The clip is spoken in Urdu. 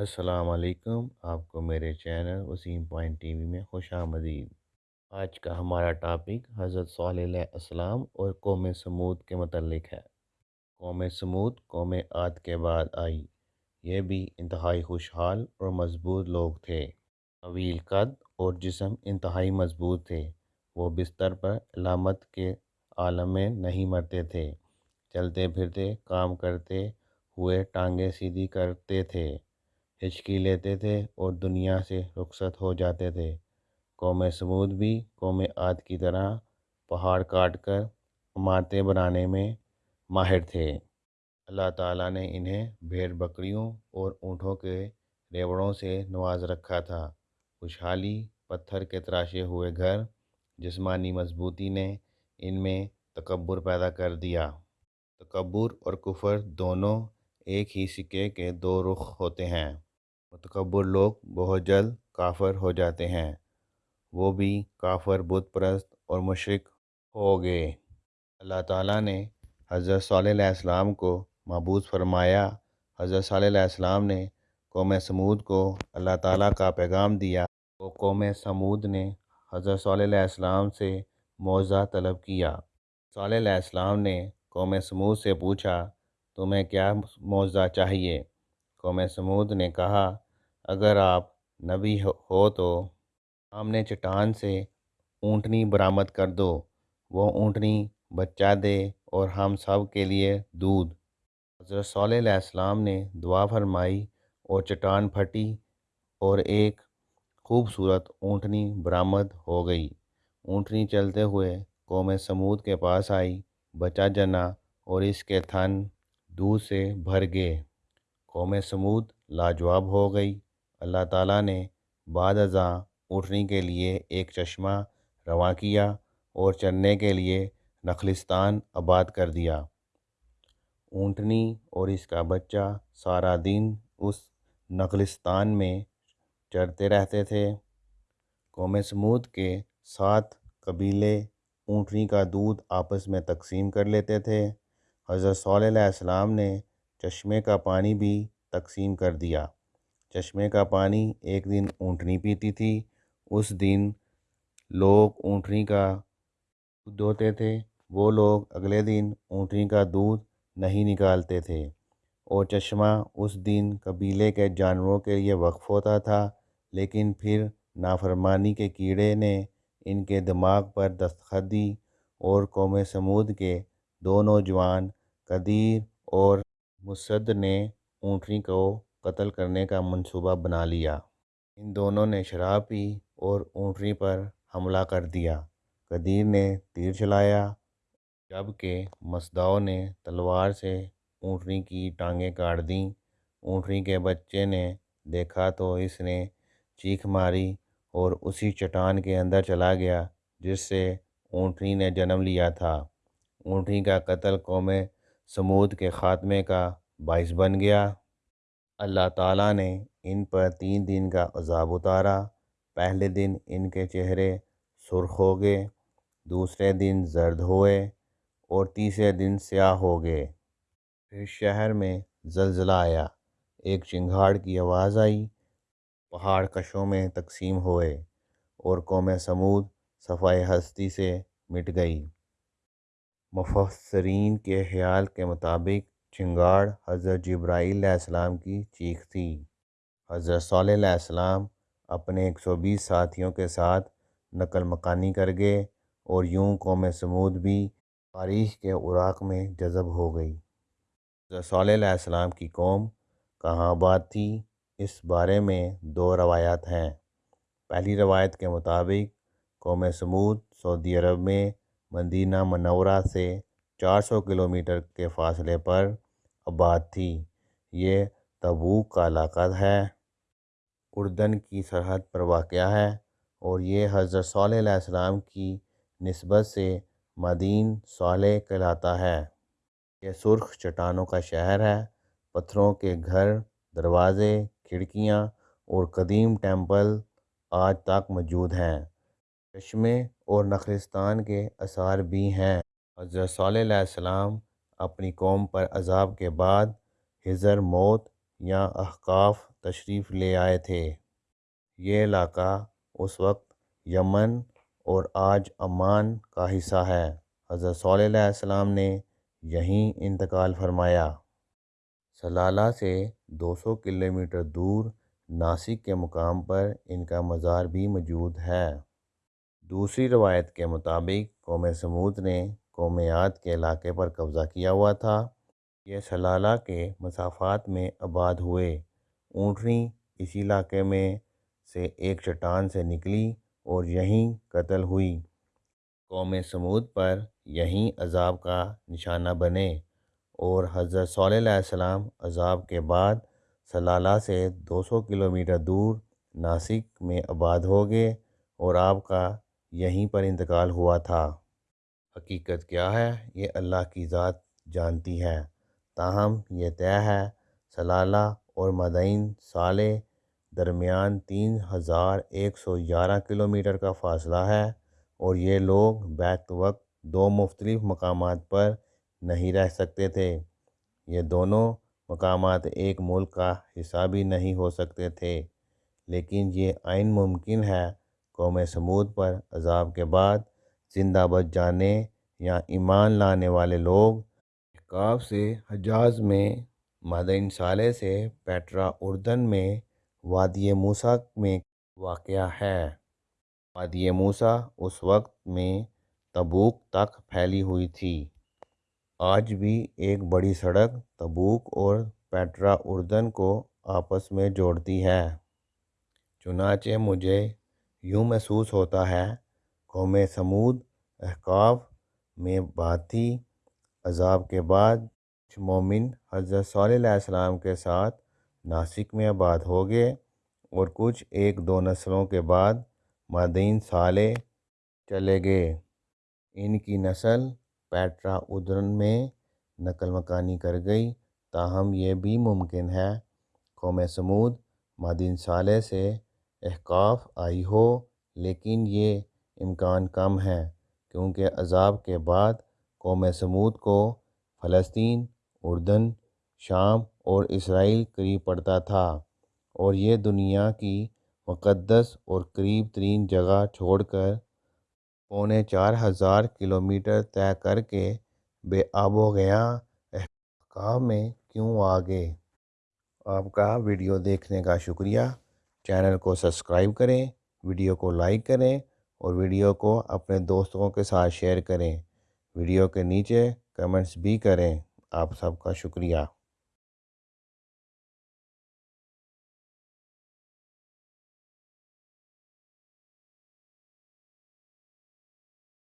السلام علیکم، آپ کو میرے channel Waseem point T V میں خوش آمدید۔ آج کا ہمارا ٹاپک حضرت صلی علیہ السلام اور قوم سمود کے متعلق ہے۔ قوم سمود، قوم عاد کے بعد آئی۔ یہ بھی انتہائی خوشحال اور مضبوط لوگ تھے۔ طویل قد اور جسم انتہائی مضبوط تھے۔ وہ بستر پر علامت کے عالم میں نہیں مرتے تھے۔ چلتے پھرتے، کام کرتے ہوئے ٹانگیں سیدھی کرتے تھے۔ ہچکی لیتے تھے اور دنیا سے رخصت ہو جاتے تھے۔ قوم سمود بھی قوم عاد کی طرح پہاڑ کاٹ کر عمارتیں بنانے میں ماہر تھے۔ اللہ تعالیٰ نے انہیں بھیڑ بکریوں اور اونٹوں کے ریوڑوں سے نواز رکھا تھا۔ خوشحالی پتھر کے تراشے ہوئے گھر، جسمانی مضبوطی نے ان میں تکبر پیدا کر دیا۔ تکبر اور کفر دونوں ایک ہی سکے کے دو رخ ہوتے ہیں۔ متکبر لوگ بہت جلد کافر ہو جاتے ہیں۔ وہ بھی کافر، بت پرست اور مشرق ہو گئے۔ اللہ تعالیٰ نے حضرت صلی علیہ السلام کو محبوس فرمایا۔ حضرت صلی علیہ السلام نے قوم سمود کو اللہ تعالیٰ کا پیغام دیا۔ وہ قوم سمود نے حضرت صلی علیہ السلام سے معاوضہ طلب کیا۔ صلی علیہ السلام نے قوم سمود سے پوچھا، تمہیں کیا معاوضہ چاہیے؟ قوم سمود نے کہا، اگر آپ نبی ہو تو سامنے چٹان سے اونٹنی برآمد کر دو، وہ اونٹنی بچہ دے اور ہم سب کے لیے دودھ۔ حضرت صلی علیہ السلام نے دعا فرمائی اور چٹان پھٹی اور ایک خوبصورت اونٹنی برآمد ہو گئی۔ اونٹنی چلتے ہوئے قوم سمود کے پاس آئی بچہ جنا اور اس کے تھن دودھ سے بھر گئے۔ قوم سمود لاجواب ہو گئی۔ اللہ تعالیٰ نے بعد ازاں اٹھنے کے لیے ایک چشمہ رواں کیا اور چرنے کے لیے نخلستان آباد کر دیا۔ اونٹنی اور اس کا بچہ سارا دن اس نخلستان میں چرتے رہتے تھے۔ قوم سمود کے سات قبیلے اونٹنی کا دودھ آپس میں تقسیم کر لیتے تھے۔ حضرت صلی علیہ السلام نے چشمے کا پانی بھی تقسیم کر دیا۔ چشمے کا پانی ایک دن اونٹنی پیتی تھی۔ اس دن لوگ اونٹنی کا دودھ دھوتے تھے۔ وہ لوگ اگلے دن اونٹنی کا دودھ نہیں نکالتے تھے۔ اور چشمہ اس دن قبیلے کے جانوروں کے لیے وقف ہوتا تھا۔ لیکن پھر نافرمانی کے کیڑے نے ان کے دماغ پر دستخط دی اور قوم سمود کے دو نوجوان قدیر اور مسد نے اونٹنی کو قتل کرنے کا منصوبہ بنا لیا۔ ان دونوں نے شراب پی اور اونٹنی پر حملہ کر دیا۔ قدیر نے تیر چلایا جبکہ مسداؤ نے تلوار سے اونٹنی کی ٹانگیں کاٹ دیں۔ اونٹنی کے بچے نے دیکھا تو اس نے چیخ ماری اور اسی چٹان کے اندر چلا گیا، جس سے اونٹنی نے جنم لیا تھا۔ اونٹنی کا قتل قوم سمود کے خاتمے کا باعث بن گیا۔ اللہ تعالیٰ نے ان پر تین دن کا عذاب اتارا۔ پہلے دن ان کے چہرے سرخ ہو گئے، دوسرے دن زرد ہوئے اور تیسرے دن سیاہ ہو گئے۔ پھر شہر میں زلزلہ آیا، ایک چنگھاڑ کی آواز آئی، پہاڑ کشوں میں تقسیم ہوئے اور قوم سمود صفائے ہستی سے مٹ گئی۔ مفسرین کے خیال کے مطابق چنگاڑ حضرت جبرائیل علیہ السلام کی چیخ تھی۔ حضرت صلی علیہ السلام اپنے ایک سو بیس ساتھیوں کے ساتھ نقل مکانی کر گئے اور یوں قوم سمود بھی تاریخ کے عراق میں جذب ہو گئی۔ حضرت صلی علیہ السلام کی قوم کہاں آباد تھی؟ اس بارے میں دو روایات ہیں۔ پہلی روایت کے مطابق قوم سمود سعودی عرب میں مدینہ منورہ سے چار سو کلومیٹر کے فاصلے پر آباد تھی۔ یہ تبوک کا علاقہ ہے۔ اردن کی سرحد پر واقع ہے اور یہ حضرت صلی علیہ السلام کی نسبت سے مدین صالح کہلاتا ہے۔ یہ سرخ چٹانوں کا شہر ہے۔ پتھروں کے گھر، دروازے، کھڑکیاں اور قدیم ٹیمپل آج تک موجود ہیں۔ چشمے اور نخلستان کے آثار بھی ہیں۔ حضرت صلی علیہ السلام اپنی قوم پر عذاب کے بعد ہجر موت یہاں احقاف تشریف لے آئے تھے۔ یہ علاقہ اس وقت یمن اور آج عمان کا حصہ ہے۔ حضرت صلی علیہ وسلم نے یہیں انتقال فرمایا۔ سلالہ سے دو سو کلومیٹر دور ناسک کے مقام پر ان کا مزار بھی موجود ہے۔ دوسری روایت کے مطابق، قوم سمود نے قوم عاد کے علاقے پر قبضہ کیا ہوا تھا۔ یہ سلالہ کے مسافات میں آباد ہوئے۔ اونٹنی اسی علاقے میں سے ایک چٹان سے نکلی اور یہیں قتل ہوئی۔ قوم سمود پر یہیں عذاب کا نشانہ بنے اور حضرت صلی اللہ علیہ وسلم عذاب کے بعد سلالہ سے دو سو کلومیٹر دور ناسک میں آباد ہو گئے اور آپ کا یہیں پر انتقال ہوا تھا۔ حقیقت کیا ہے؟ یہ اللہ کی ذات جانتی ہے۔ تاہم، یہ طے ہے، سلالہ اور مدائن صالح درمیان تین ہزار ایک سو گیارہ کلومیٹر کا فاصلہ ہے اور یہ لوگ بیک وقت دو مختلف مقامات پر نہیں رہ سکتے تھے۔ یہ دونوں مقامات ایک ملک کا حصہ بھی نہیں ہو سکتے تھے، لیکن یہ عین ممکن ہے۔ قوم سمود پر عذاب کے بعد زندہ بچ جانے یا ایمان لانے والے لوگ احقاف سے حجاز میں مدائن صالح سے پیٹرا اردن میں وادی موسیٰ میں واقع ہے۔ وادی موسیٰ اس وقت میں تبوک تک پھیلی ہوئی تھی۔ آج بھی ایک بڑی سڑک تبوک اور پیٹرا اردن کو آپس میں جوڑتی ہے۔ چنانچہ مجھے یوں محسوس ہوتا ہے، قوم سمود، احقاف میں بات تھی عذاب کے بعد کچھ مومن حضرت صلی اللہ علیہ وسلم کے ساتھ ناسک میں آباد ہو گئے اور کچھ ایک دو نسلوں کے بعد مدائن صالح چلے گئے۔ ان کی نسل پیٹرا اردن میں نقل مکانی کر گئی، تاہم یہ بھی ممکن ہے۔ قوم سمود مدائن صالح سے احقاف آئی ہو، لیکن یہ امکان کم ہے کیونکہ عذاب کے بعد قوم سمود کو فلسطین، اردن، شام اور اسرائیل قریب پڑتا تھا اور یہ دنیا کی مقدس اور قریب ترین جگہ چھوڑ کر پونے چار ہزار کلومیٹر طے کر کے بے آب و گیاں احقاف میں کیوں آ گئے آپ کا ویڈیو دیکھنے کا شکریہ۔ چینل کو سبسکرائب کریں، ویڈیو کو لائک کریں اور ویڈیو کو اپنے دوستوں کے ساتھ شیئر کریں۔ ویڈیو کے نیچے کمنٹس بھی کریں۔ آپ سب کا شکریہ۔